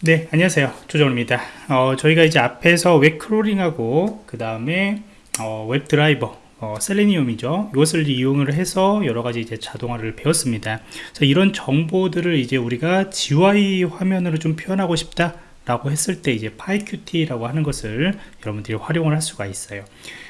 네 안녕하세요. 조정입니다. 어, 저희가 이제 앞에서 web crawling하고 그 다음에 어, web driver 어, Selenium이죠. 이것을 이용을 해서 여러가지 이제 자동화를 배웠습니다. 그래서 이런 정보들을 이제 우리가 GUI 화면으로 좀 표현하고 싶다 라고 했을 때 이제 PyQt라고 하는 것을 여러분들이 활용을 할 수가 있어요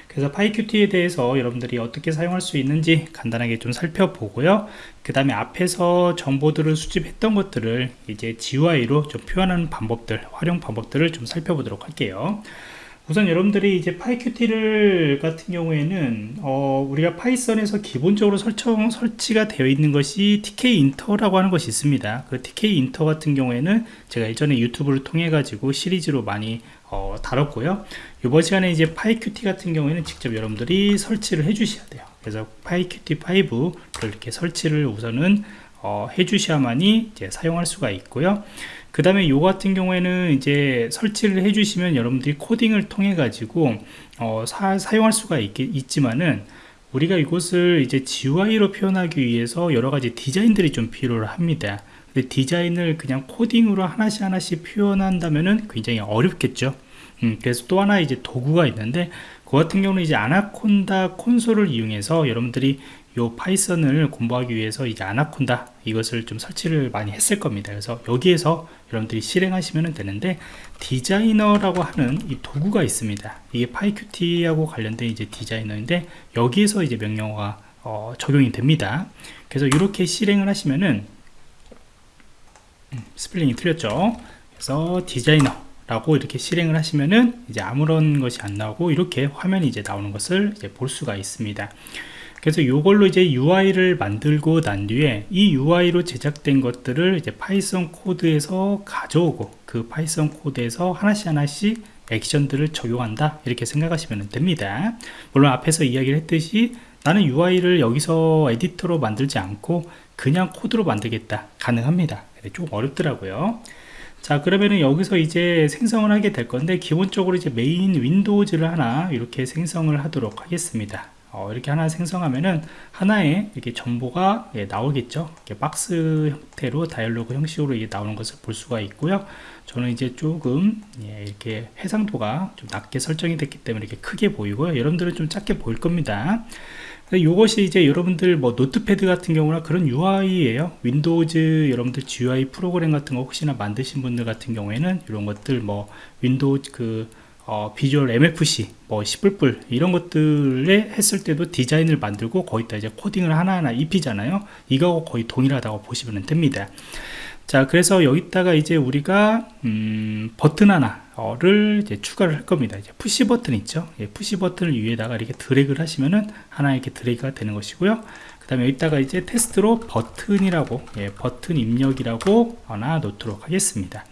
그래서 PyQt에 대해서 여러분들이 어떻게 사용할 수 있는지 간단하게 좀 살펴보고요. 그 다음에 앞에서 정보들을 수집했던 것들을 이제 GUI로 좀 표현하는 방법들 활용 방법들을 좀 살펴보도록 할게요 우선 여러분들이 이제 PyQt를 같은 경우에는 어, 우리가 파이썬에서 기본적으로 설정 설치가 되어 있는 것이 tkinter라고 하는 것이 있습니다. 그 tkinter 같은 경우에는 제가 예전에 유튜브를 통해 가지고 시리즈로 많이 어, 다뤘고요. 이번 시간에 이제 PyQt 같은 경우에는 직접 여러분들이 설치를 해 주셔야 돼요. 그래서 PyQt5를 이렇게 설치를 우선은 어, 해 주셔야만이 이제 사용할 수가 있고요 그 다음에 요 같은 경우에는 이제 설치를 해주시면 여러분들이 코딩을 통해 가지고 어, 사, 용할 수가 있, 있지만은 우리가 이것을 이제 GUI로 표현하기 위해서 여러 가지 디자인들이 좀 필요를 합니다. 근데 디자인을 그냥 코딩으로 하나씩 하나씩 표현한다면은 굉장히 어렵겠죠. 음, 그래서 또 하나 이제 도구가 있는데 그 같은 경우는 이제 아나콘다 콘솔을 이용해서 여러분들이 요 Python을 공부하기 위해서 이제 아나콘다 이것을 좀 설치를 많이 했을 겁니다. 그래서 여기에서 여러분들이 실행하시면 되는데 디자이너라고 하는 이 도구가 있습니다. 이게 PyQt하고 관련된 이제 디자이너인데 여기에서 이제 명령어가 어, 적용이 됩니다. 그래서 이렇게 실행을 하시면은 음, 스펠링이 틀렸죠? 그래서 디자이너 라고 이렇게 실행을 하시면은 이제 아무런 것이 안 나오고 이렇게 화면이 이제 나오는 것을 이제 볼 수가 있습니다 그래서 이걸로 이제 UI를 만들고 난 뒤에 이 UI로 제작된 것들을 이제 Python 코드에서 가져오고 그 Python 코드에서 하나씩 하나씩 액션들을 적용한다. 이렇게 생각하시면 됩니다. 물론 앞에서 이야기를 했듯이 나는 UI를 여기서 에디터로 만들지 않고 그냥 코드로 만들겠다. 가능합니다. 좀 어렵더라고요. 자 그러면은 여기서 이제 생성을 하게 될 건데 기본적으로 이제 main windows를 하나 이렇게 생성을 하도록 하겠습니다 어, 이렇게 하나 생성하면은 하나의 이렇게 정보가 예, 나오겠죠? 이렇게 박스 형태로 dialog 형식으로 이게 나오는 것을 볼 수가 있고요. 저는 이제 조금 예, 이렇게 해상도가 좀 낮게 설정이 됐기 때문에 이렇게 크게 보이고요. 여러분들은 좀 작게 보일 겁니다. 이것이 이제 여러분들 뭐 Notepad 같은 경우나 그런 UI예요. Windows 여러분들 GUI 프로그램 같은 거 혹시나 만드신 분들 같은 경우에는 이런 것들 뭐 Window 그 어, Visual MFC, 뭐 시뿔뿔 이런 것들에 했을 때도 디자인을 만들고 거기다 이제 코딩을 하나하나 입히잖아요. 이거하고 거의 동일하다고 보시면 됩니다. 자, 그래서 여기다가 이제 우리가 음, 버튼 하나를 이제 추가를 할 겁니다. 이제 push button 있죠? 예, push button을 위에다가 이렇게 드래그를 하시면은 하나 이렇게 드래그가 되는 것이고요. 그 다음에 여기다가 이제 테스트로 버튼이라고 예, 버튼 입력이라고 하나 놓도록 하겠습니다.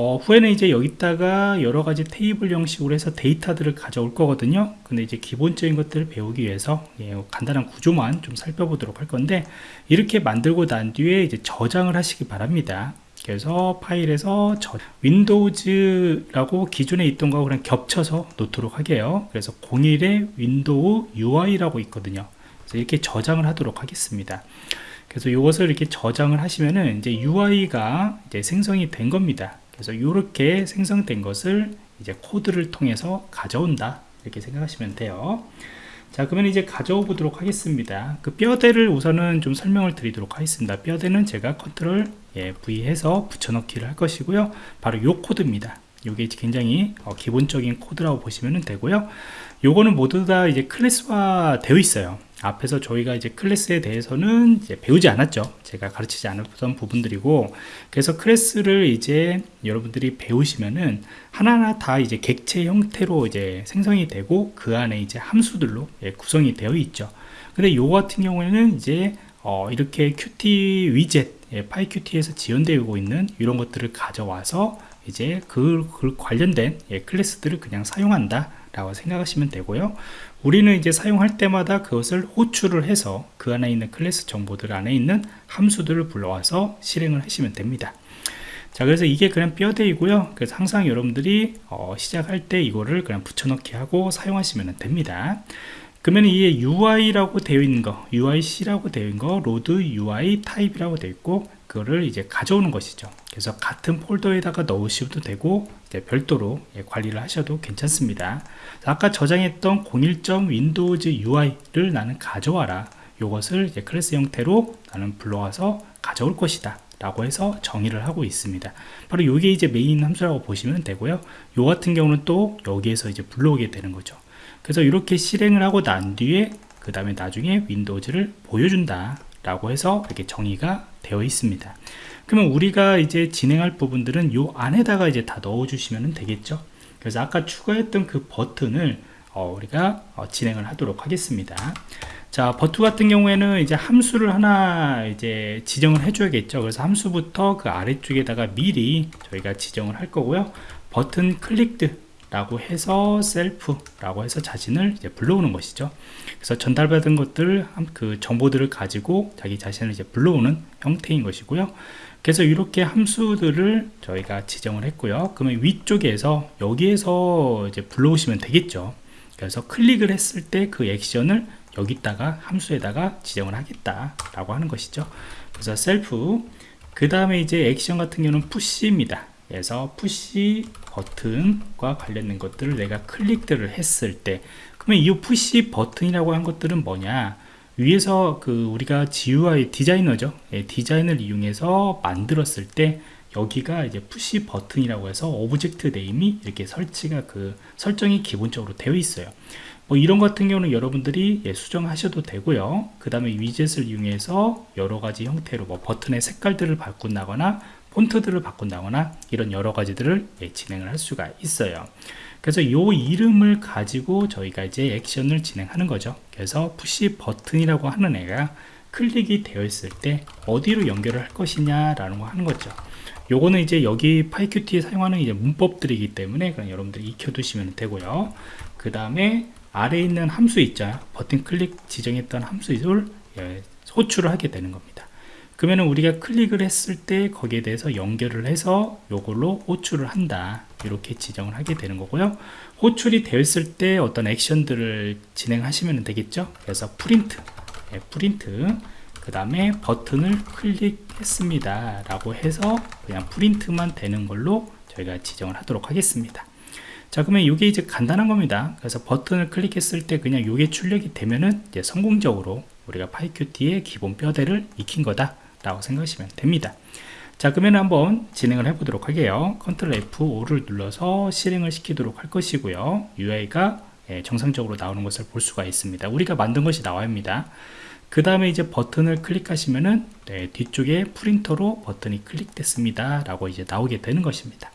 어, 후에는 이제 여기다가 여러 가지 테이블 형식으로 해서 데이터들을 가져올 거거든요. 근데 이제 기본적인 것들을 배우기 위해서 예, 간단한 구조만 좀 살펴보도록 할 건데 이렇게 만들고 난 뒤에 이제 저장을 하시기 바랍니다. 그래서 파일에서 저, Windows라고 기존에 있던 거하고 그냥 겹쳐서 놓도록 하게요. 그래서 01에 윈도우 UI라고 있거든요. 그래서 이렇게 저장을 하도록 하겠습니다. 그래서 이것을 이렇게 저장을 하시면은 이제 UI가 이제 생성이 된 겁니다 그래서 이렇게 생성된 것을 이제 코드를 통해서 가져온다. 이렇게 생각하시면 돼요. 자 그러면 이제 가져오 보도록 하겠습니다. 그 뼈대를 우선은 좀 설명을 드리도록 하겠습니다. 뼈대는 제가 컨트롤 예, V 해서 붙여넣기를 할 것이고요. 바로 요 코드입니다. 이게 굉장히 어, 기본적인 코드라고 보시면 되고요. 요거는 모두 다 이제 클래스화 되어 있어요 앞에서 저희가 이제 클래스에 대해서는 이제 배우지 않았죠. 제가 가르치지 않았던 부분들이고 그래서 클래스를 이제 여러분들이 배우시면은 하나하나 다 이제 객체 형태로 이제 생성이 되고 그 안에 이제 함수들로 예, 구성이 되어 있죠. 근데 요 같은 경우에는 이제 어, 이렇게 qt 위젯 예, 파이qt에서 지원되고 있는 이런 것들을 가져와서 이제 그, 그 관련된 예, 클래스들을 그냥 사용한다 라고 생각하시면 되고요. 우리는 이제 사용할 때마다 그것을 호출을 해서 그 안에 있는 클래스 정보들 안에 있는 함수들을 불러와서 실행을 하시면 됩니다. 자 그래서 이게 그냥 뼈대이고요. 그래서 항상 여러분들이 어, 시작할 때 이거를 그냥 붙여넣기 하고 사용하시면 됩니다. 그러면 이게 UI라고 되어 있는 거 UIC라고 되어 있는 거 로드 UI 타입이라고 되어 있고 그거를 이제 가져오는 것이죠 그래서 같은 폴더에다가 넣으셔도 되고 별도로 예, 관리를 하셔도 괜찮습니다. 아까 저장했던 01. Windows UI를 나는 가져와라. 이것을 클래스 형태로 나는 불러와서 가져올 것이다. 라고 해서 정의를 하고 있습니다. 바로 이게 이제 메인 함수라고 보시면 되고요. 요 같은 경우는 또 여기에서 이제 불러오게 되는 거죠. 그래서 이렇게 실행을 하고 난 뒤에 그 다음에 나중에 Windows를 보여준다 라고 해서 이렇게 정의가 되어 있습니다. 그러면 우리가 이제 진행할 부분들은 요 안에다가 이제 다 넣어 주시면 되겠죠? 그래서 아까 추가했던 그 버튼을 어, 우리가 어, 진행을 하도록 하겠습니다. 자 버튼 같은 경우에는 이제 함수를 하나 이제 지정을 해줘야겠죠? 그래서 함수부터 그 아래쪽에다가 미리 저희가 지정을 할 거고요. 버튼 클릭드 라고 해서 셀프라고 해서 자신을 이제 불러오는 것이죠. 그래서 전달받은 것들 그 정보들을 가지고 자기 자신을 이제 불러오는 형태인 것이고요. 그래서 이렇게 함수들을 저희가 지정을 했고요. 그러면 위쪽에서 여기에서 이제 불러오시면 되겠죠. 그래서 클릭을 했을 때 그 액션을 여기다가 함수에다가 지정을 하겠다 라고 하는 것이죠. 그래서 셀프 그 다음에 이제 액션 같은 경우는 push입니다 그래서 push button과 관련된 것들을 내가 클릭들을 했을 때 그러면 이 push button이라고 한 것들은 뭐냐? 위에서 그 우리가 GUI 디자이너죠. 예, 디자인을 이용해서 만들었을 때 여기가 이제 push button이라고 해서 object name이 이렇게 설치가 그 설정이 기본적으로 되어 있어요. 뭐 이런 같은 경우는 여러분들이 예, 수정하셔도 되고요. 그 다음에 위젯을 이용해서 여러가지 형태로 뭐 버튼의 색깔들을 바꾼다거나 폰트들을 바꾼다거나 이런 여러 가지들을 예, 진행을 할 수가 있어요. 그래서 이 이름을 가지고 저희가 이제 액션을 진행하는 거죠. 그래서 푸시 버튼이라고 하는 애가 클릭이 되어 있을 때 어디로 연결을 할 것이냐 라는 거 하는 거죠. 요거는 이제 여기 파이큐티에 사용하는 이제 문법들이기 때문에 그냥 여러분들이 익혀 두시면 되고요. 그 다음에 아래에 있는 함수 있죠. 버튼 클릭 지정했던 함수를 예, 호출을 하게 되는 겁니다 그러면 우리가 클릭을 했을 때 거기에 대해서 연결을 해서 요걸로 호출을 한다. 이렇게 지정을 하게 되는 거고요. 호출이 되었을 때 어떤 액션들을 진행하시면 되겠죠? 그래서 프린트. 네, 프린트. 그 다음에 버튼을 클릭했습니다. 라고 해서 그냥 프린트만 되는 걸로 저희가 지정을 하도록 하겠습니다. 자 그러면 이게 이제 간단한 겁니다. 그래서 버튼을 클릭했을 때 그냥 이게 출력이 되면은 이제 성공적으로 우리가 PyQt의 기본 뼈대를 익힌 거다 라고 생각하시면 됩니다. 자 그러면 한번 진행을 해 보도록 할게요. 컨트롤 F5를 눌러서 실행을 시키도록 할 것이고요. UI가 예, 정상적으로 나오는 것을 볼 수가 있습니다. 우리가 만든 것이 나와야 합니다. 그 다음에 이제 버튼을 클릭하시면은 네, 뒤쪽에 프린트로 버튼이 클릭됐습니다. 라고 이제 나오게 되는 것입니다.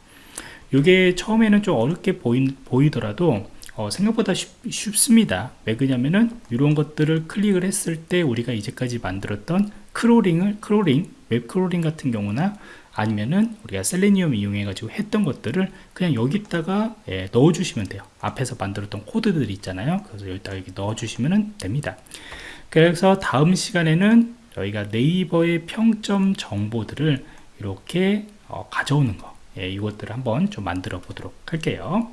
이게 처음에는 좀 어렵게 보이, 보이더라도 어, 생각보다 쉽, 습니다왜 그러냐면은 이런 것들을 클릭을 했을 때 우리가 이제까지 만들었던 crawling을 crawling web crawling 같은 경우나 아니면은 우리가 셀레니움 이용해 가지고 했던 것들을 그냥 여기다가 예, 넣어 주시면 돼요. 앞에서 만들었던 코드들 있잖아요. 그래서 여기다가 이렇게 넣어 주시면 됩니다. 그래서 다음 시간에는 저희가 네이버의 평점 정보들을 이렇게 어, 가져오는 거 예, 이것들을 한번 좀 만들어 보도록 할게요